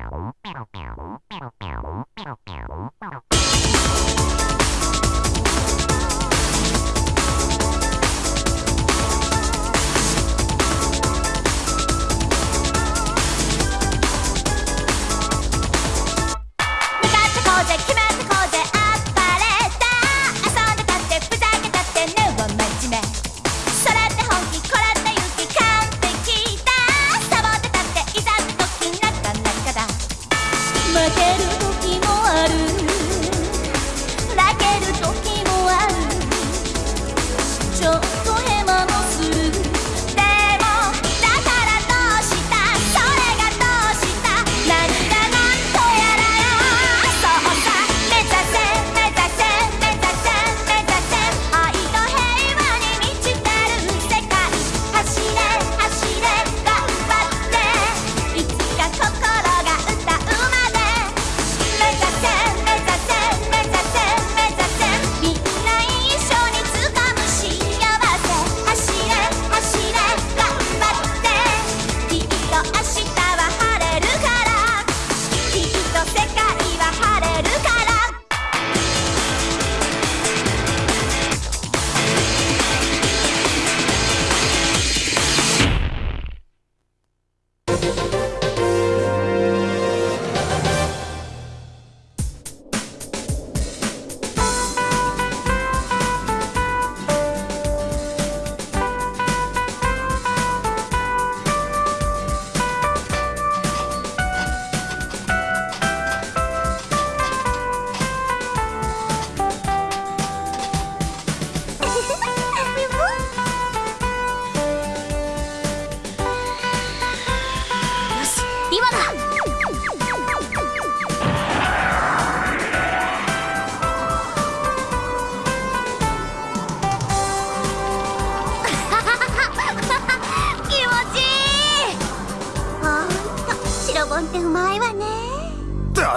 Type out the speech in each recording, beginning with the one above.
pero pero pero pero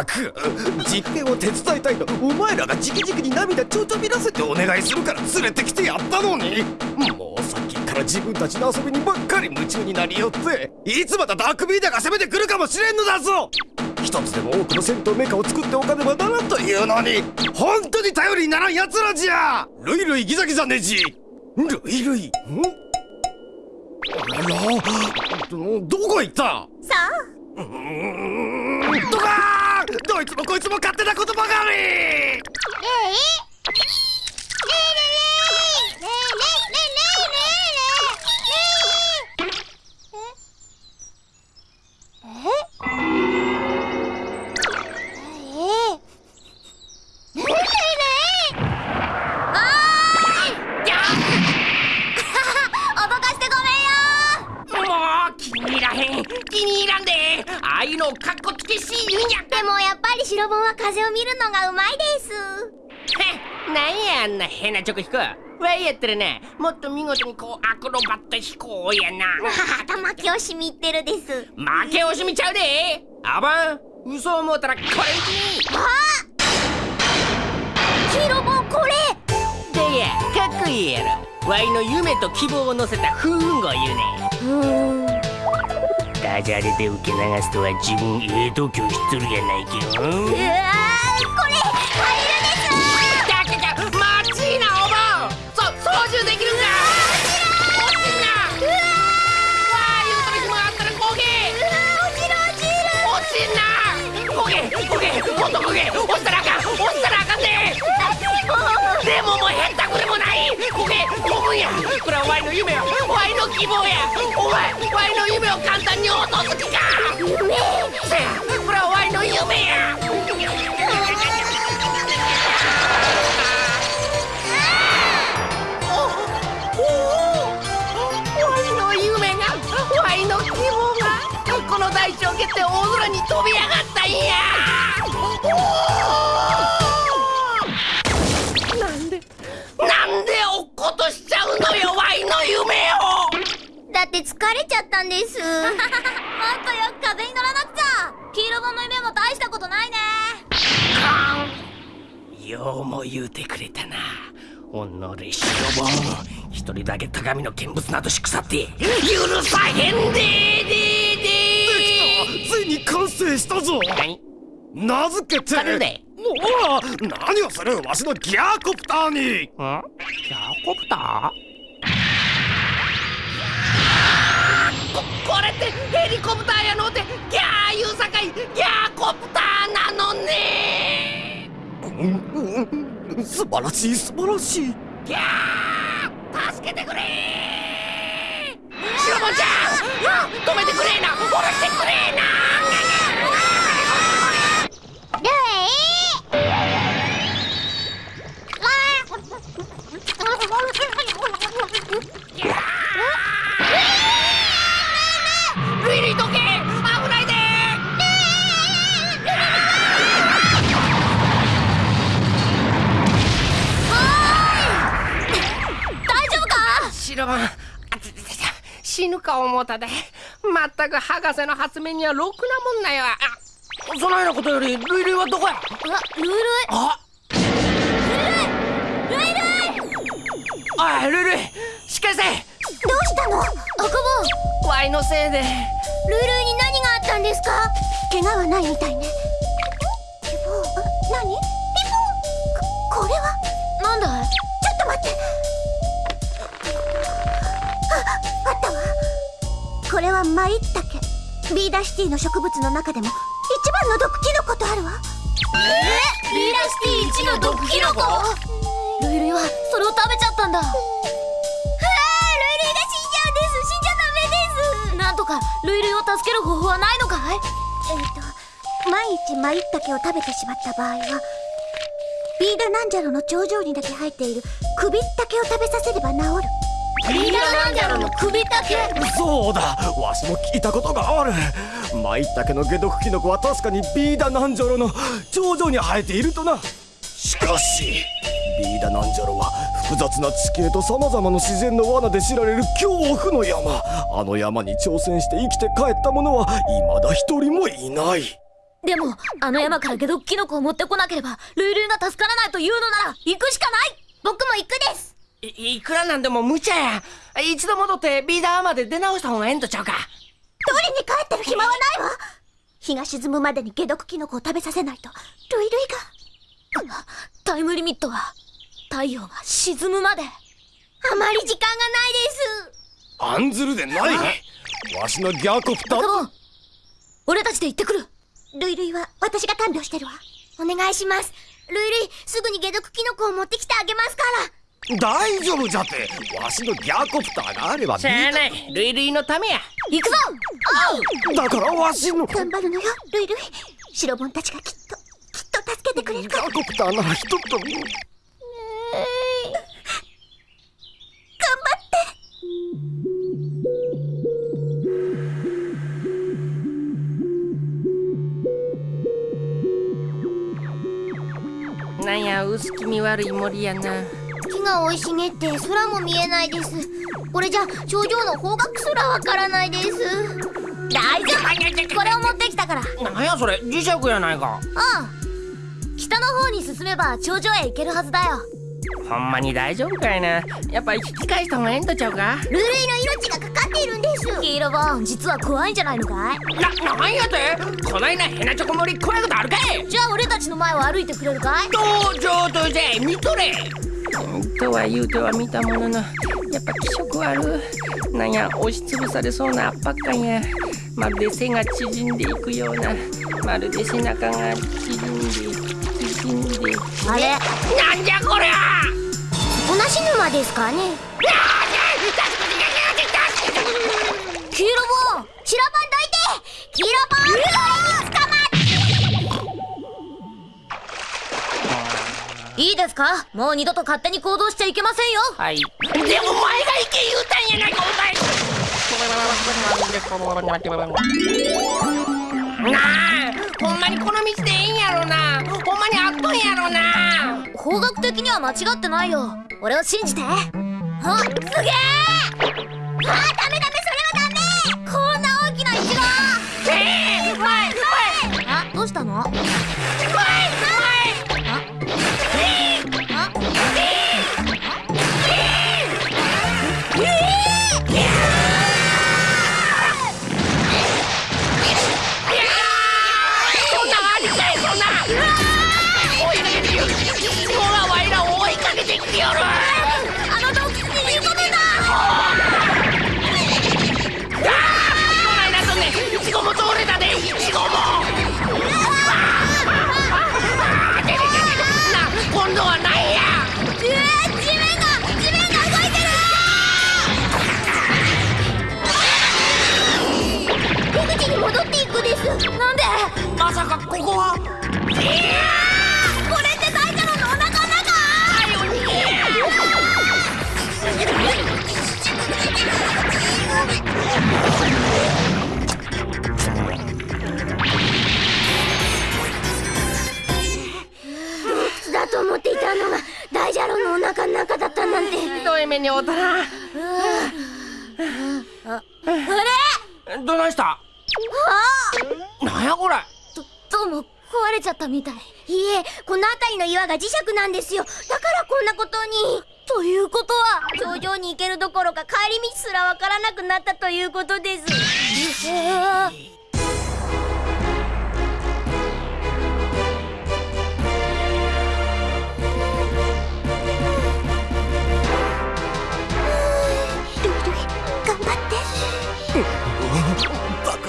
く実験を手伝いたいとお前らが直々に涙ちょとびらせてお願いするから連れてきてやったのに。もうさっきから自分たちの遊びにばっかり夢中になりよっていつまたダークビーダーが攻めてくるかもしれんのだぞ。一つでも多くの戦闘メカを作っておかねばならんというのに本当に頼りにならん奴らじゃ。ルイルイギザギザネジ。ルイルイ。ん？あらどこ行った？さあうーん。とかどいつもこいつも勝手なことばかりえいのがうまいです。へなんやあんな変な飛行。わいやったらなもっと見事にこうアクロバット飛行やな。頭気をしみってるです負け惜しみちゃうで。あばん嘘思うたらこれに。あ黄色本これ。でやかっこいいやろ。わいの夢と希望を乗せた風雲号言うねダジャレで受け流すとは自分ええ度胸しとるやないけどうわだけだマジなおばんそ操縦できるんだ落ちんなうわわあ言うとる暇あったら焦げ落ちる落ちる落ちんな焦げ焦げもっと焦げ落ちたらあかん落ちたらあかんででももうへったくれもない。焦げ飛ぶんや。これはワイの夢や。ワイの希望や。お前ワイの夢を簡単に落とす気か。夢せやこれはワイの夢や。この大地を蹴って大空に飛び上がったんや。なん夢を。だって疲れちゃったんです。もっとよく風に乗らなくちゃ。黄色本の夢も大したことないね。ようも言うてくれたな。おのれ白本一人だけ高みの見物などしくさって。許さへんでででついに完成したぞ。何？名付けておら何をするわしのギャーコプターに。ん？ギャーコプター？ここれってヘリコプターやのってギャー言うさかいギャーコプターなのね。うんうん素晴らしい素晴らしい。ギャー助けてくれ。シロボンちゃん止めてくれな下ろしてくれな。ルルイロボン死ぬか思うたで。まったく博士の発明にはろくなもんなそのようなことよりルイルイはどこや？あルイルイあ？ルイルイおいルイルイしっかりせどうしたの？赤ポン。ワイのせいで。ルイルイに何があったんですか？怪我はないみたいね。ピポー何？ピポー。ここれは？なんだい？ちょっと待ってああったわこれはマイッタケビーダーシティの植物の中でも一番の毒キノコとあるわ。え？ビーダーシティ一の毒キノコルイルイはそれを食べちゃったんだ。はあルイルイが死んじゃうんです。死んじゃダメです。なんとかルイルイを助ける方法はないのかい？えっと毎日マイッタケを食べてしまった場合はビーダナンジャロの頂上にだけ生えているクビッタケを食べさせれば治るビーダナンジャロのクビッタケそうだわしも聞いたことがある。マイタケの解毒キノコは確かにビーダナンジョロの頂上に生えているとな。しかしビーダナンジョロは複雑な地形と様々な自然の罠で知られる恐怖の山。あの山に挑戦して生きて帰った者は未だ一人もいない。でもあの山から解毒キノコを持ってこなければルイルイが助からないというのなら行くしかない。僕も行くですいいくらなんでも無茶や。一度戻ってビーダーまで出直した方がええんとちゃうか。取りに帰ってる暇はないわ。日が沈むまでに解毒キノコを食べさせないとルイルイが。あタイムリミットは太陽が沈むまで。あまり時間がないです。案ずるでない？わしのギャーコプター？カボン俺たちで行ってくる。ルイルイは私が看病してるわ。お願いします。ルイルイすぐに解毒キノコを持ってきてあげますから大丈夫じゃって。わしのギャーコプターがあればしゃあない。ルイルイのためや。行くぞ！だからわしの。ギャ頑張るのよルイルイ白ボンたちがきっときっと助けてくれるから。ーコプターならひとっ飛び頑張って。なんや薄気味悪い森やな。木が生い茂って空も見えないです。これじゃ頂上の方角すらわからないです。大丈夫。これを持ってきたから。あなんやそれ。磁石やないか。あ北の方に進めば頂上へ行けるはずだよ。ほんまに大丈夫かいな。やっぱ引き返した方がええんとちゃうか。ルルイの命がかかっているんです。黄色ボン実は怖いんじゃないのかい?な、なんやて?こないなヘナチョコ森怖いことあるかい?じゃあ俺たちの前を歩いてくれるかい?どう上等じゃ見とれとは言うては見たもののやっぱ気色あるなんや押しつぶされそうな圧迫感や。まるで背が縮んでいくようなまるで背中が縮んで縮んであれ？なんじゃこりゃ！同じ沼ですかね？黄色ボン散らばんどいて黄色ボンそれに捕いいですか？もう二度と勝手に行動しちゃいけませんよ。はい。でもお前が行け言うたんやないかお前。なあほんまにこの道でええんやろなほんまにあっとんやろな方角的には間違ってないよ俺を信じてあすげえあダメダメさかここは？これって大ジャロの？お腹の？中だと思っていたの？が大ジャロの？お腹の？中だったなんてひどい目に遭うたなあれどないしたあなんやこれうも壊れちゃったみたい。いえこの辺りの岩が磁石なんですよ。だからこんなことに。ということは頂上に行けるどころか帰り道すらわからなくなったということです。うわ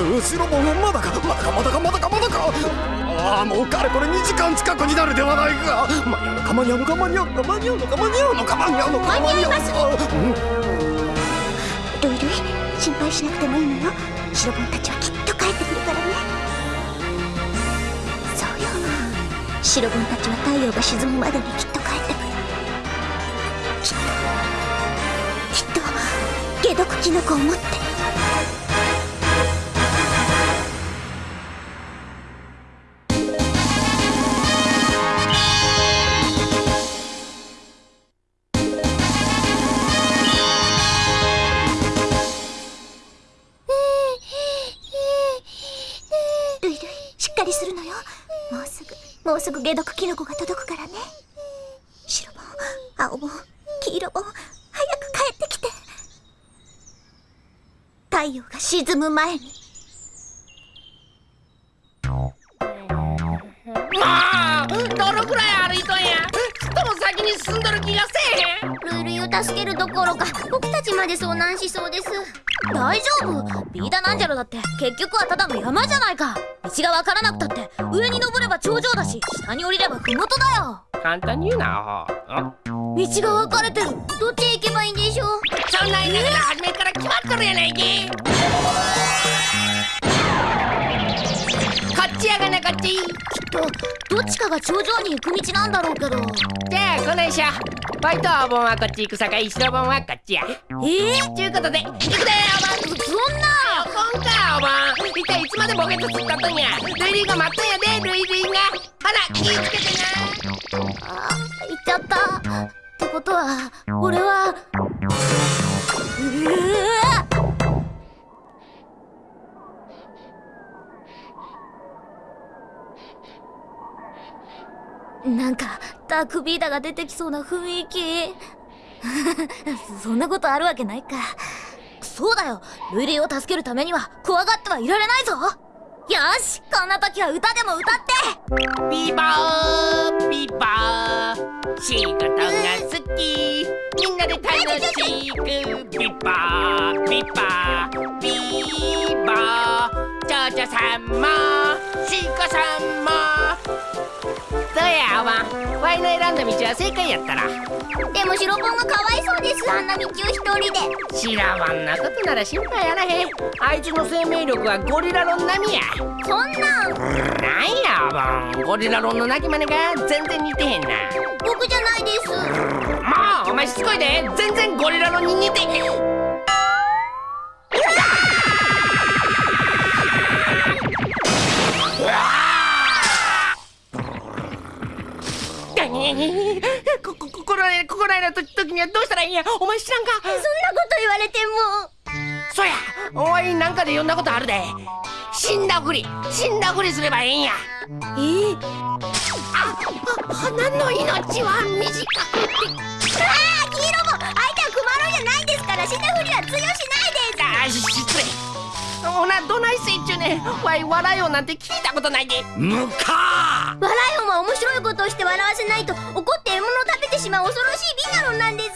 後ろもまだかまだかまだかまだかまだか。ああもうかれこれ2時間近くになるではないか。間に合うのか間に合うのか間に合うのか間に合うのか間に合うのか間に合うのか。間に合いますうん。ルイルイ心配しなくてもいいのよシロボンたちはきっと帰ってくるからねそうよシロボンたちは太陽が沈むまでにきっと帰ってくるきっときっと解毒キノコを持ってぐ解毒キノコが届くからね。白ボン青ボン黄色ボン早く帰ってきて。太陽が沈む前に。まあどのくらい歩いとんや。ちっとも先に進んどる気がせえへん。ルイルイを助けるどころか僕たちまで遭難しそうです大丈夫？ビーダナンジャロだって。結局はただの山じゃないか。道がわからなくたって上に登れば頂上だし下に降りれば麓だよ。簡単に言うな道が分かれてる。どっちへ行けばいいんでしょう？そんなん言うなら初めから決まっとるやないきこっちやがなこっち。きっとどっちかが頂上に行く道なんだろうけど。じゃあこないしょバイトお盆はこっち行くさかい白盆はこっちや。えー、ちゅうことで行くでお盆。そんな。お盆かお盆。一体いつまでボケとつったとんや。ルイルイが待っとんやでルイルイが。ほら気ぃつけてな。あ行っちゃった。ってことは俺はうわ。なんかダークビーダが出てきそうな雰囲気。そんなことあるわけないか。そうだよ。ルイルを助けるためには怖がってはいられないぞ。よしこんな時は歌でも歌って。ビーバービー。バー仕事が好き。みんなで楽しく。ビーバービーバー。ビーバー。ジョジョさんもシーコさんも。どうやおばんワイの選んだ道は正解やったら。でも白ポンがかわいそうです。あんな道を一人で。知らわんなことなら心配やらへ。んあいつの生命力はゴリラロン並みや。そんなん。なんやおばんゴリラロンの鳴き真似が全然似てへんな。僕じゃないです。もうお前しつこいで。全然ゴリラロンに似て。へんこ こここらへここらへの時時にはどうしたらいいんや？お前知らんか？そんなこと言われても。そやお前なんかで読んだことあるで。死んだふり死んだふりすればええんや。え？ー、ああ花の命は短くて。ああ黄色も相手はクマロンじゃないですから死んだふりは通用しないです。あし失礼。ほなどないせいっちゅうねん。わい笑いようなんて聞いたことないで。むか笑い音は面白いことをして笑わせないと怒って獲物を食べてしまう恐ろしいビガロンなんです。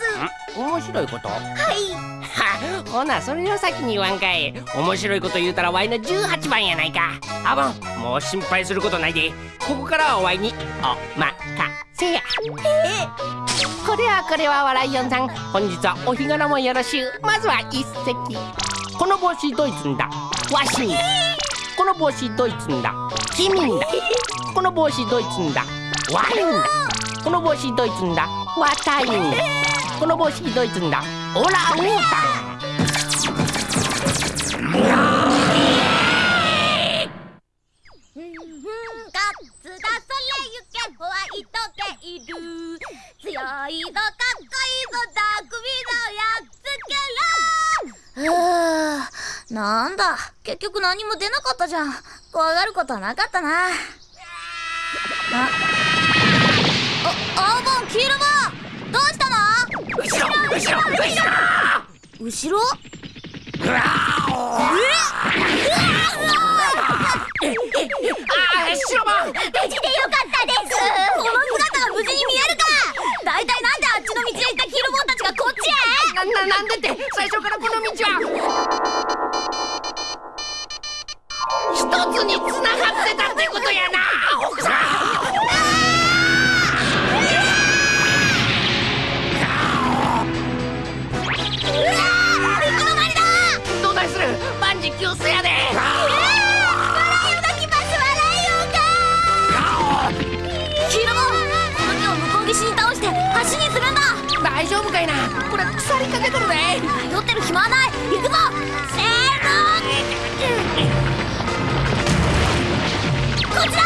面白いこと？はい。はほなそれを先に言わんかい。面白いこと言うたらワイの18番やないか。あぼんもう心配することないで。ここからはワイにおまかせや。これはこれは笑いよんさん。本日はお日柄もよろしゅう。まずは一席。この帽子ドイツんだ？わしに。この帽子ドイツんだ？キミンだこの帽子ドイツんだ。ワイン。だこの帽子ドイツんだ。ワタインだこの帽子ドイツんだ。オランウータン。ガッツだそれゆけホワイトケイル強いぞかっこいいぞダークウィザーやっつけろ。はあなんだ。結局何も出なかったじゃん。怖がることはなかったなあ。あ青ボン黄色ボンどうしたの？後ろ後ろ後ろ。後ろ？あー白番無事でよかったです。この姿が無事に見えるか。大体なんであっちの道へ行ったヒルボンたちがこっちへ？なななんでって。最初からこの道はかけとるで酔ってる暇はない行くぞせーのこちだ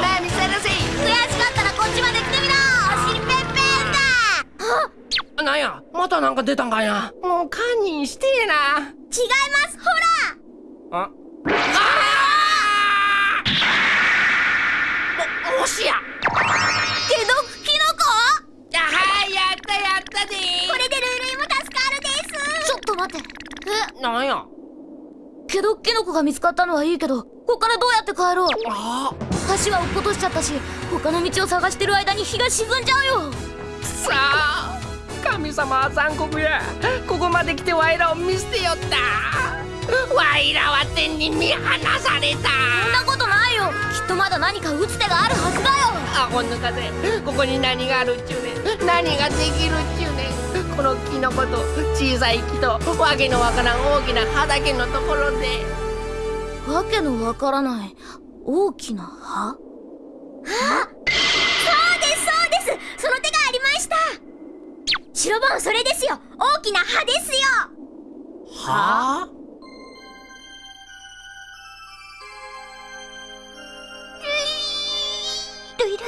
まあ見せるぜ悔しかったらこっちまで来てみろおしりぺんぺんだなんや？またなんか出たんかいな。もう堪忍してえな。違いますほら。ああー。ももしや。けどキノコ？あはいやったやったで。これでルイルイも助かるです。ちょっと待って。え？なんや？けどキノコが見つかったのはいいけどここからどうやって帰ろう？あ橋は落っことしちゃったし他の道を探してる間に日が沈んじゃうよ。さあ神様は残酷や。ここまで来てワイらを見捨てよった。ワイらは天に見放された。そんなことないよ。きっとまだ何か打つ手があるはずだよ。アホ抜かぜここに何があるっちゅうねん。何ができるっちゅうねん。このキノコと小さい木とわけのわからん大きな畑のところで。わけのわからない。大きな葉？あ白ボンそれですよ。大きな葉ですよ。はあ。ルイルイ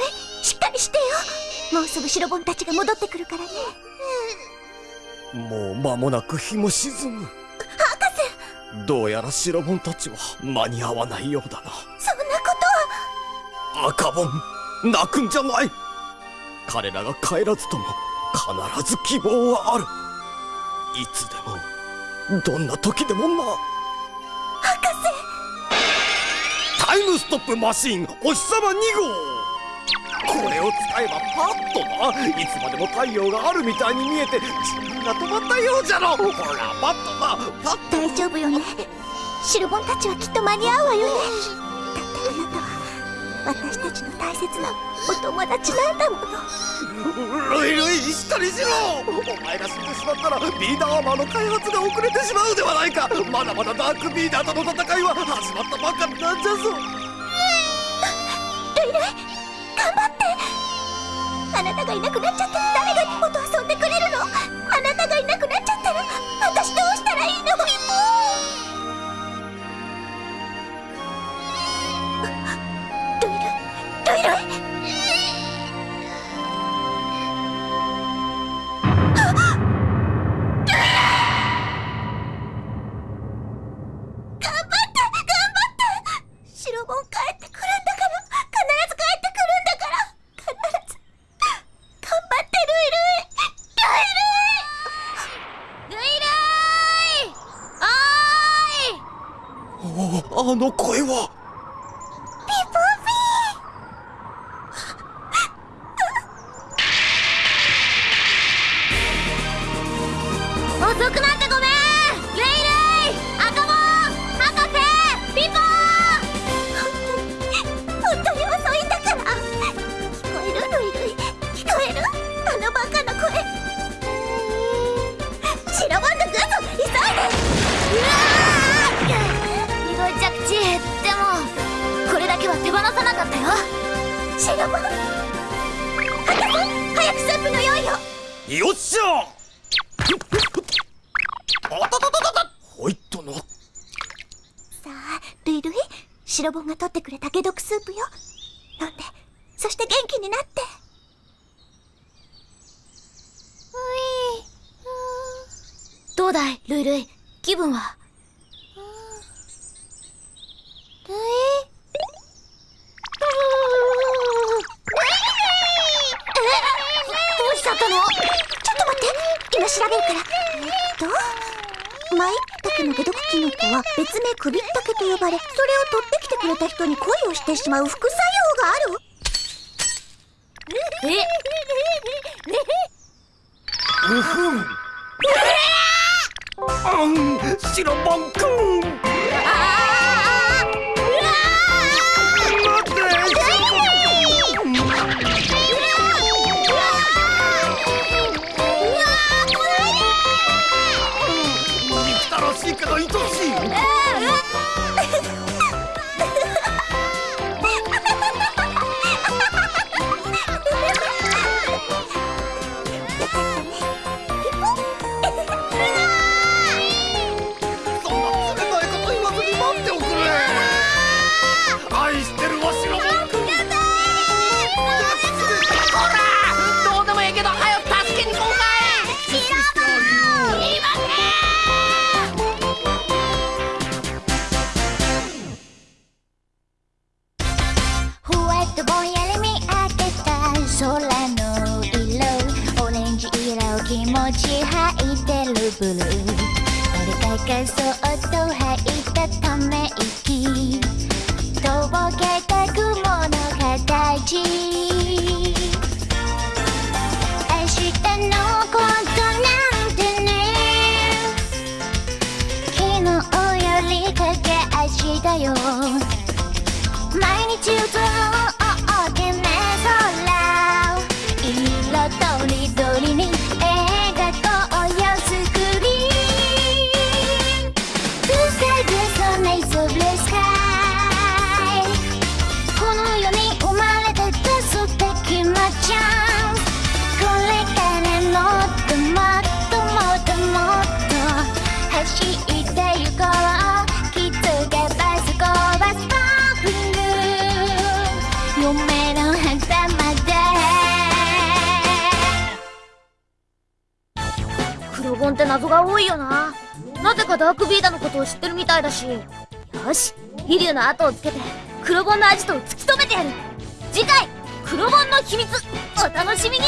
しっかりしてよ。もうすぐ白ボンたちが戻ってくるからね。もう間もなく日も沈む。博どうやら白ボンたちは間に合わないようだな。士そんなことは。赤ボン泣くんじゃない。彼らが帰らずとも必ず希望はある。いつでもどんな時でもな。博タイムストップマシーンお日様2号。これを使えばパッとな。いつまでも太陽があるみたいに見えて自分が止まったようじゃろ。ほらパッとな。パッ士大丈夫よね。白ボンたちはきっと間に合うわよね。だってあなたはちの大切なお友達なんだもの。ルイルイしっかりしろ。お前が死んでしまったらビーダーアーマーの開発が遅れてしまうではないか。まだまだダークビーダーとの戦いは始まったばかりなんじゃぞ。ルイルイ頑張って。あなたがいなくなっちゃったら誰あの声は。シロボンが取ってくれた解毒スープよ。飲んで。そして元気になって。ういどうだいルイルイ。気分は？ルイ。えどうしちゃったのちょっと待って今調べるからえっとマイタケの解毒キノコは別名首ったけと呼ばれそれをに恋をしてしまう副作用がある？え？うふんあんシロボンくんことを知ってるみたいだし。よし飛竜の後をつけて黒ボンのアジトを突き止めてやる。次回黒ボンの秘密お楽しみに。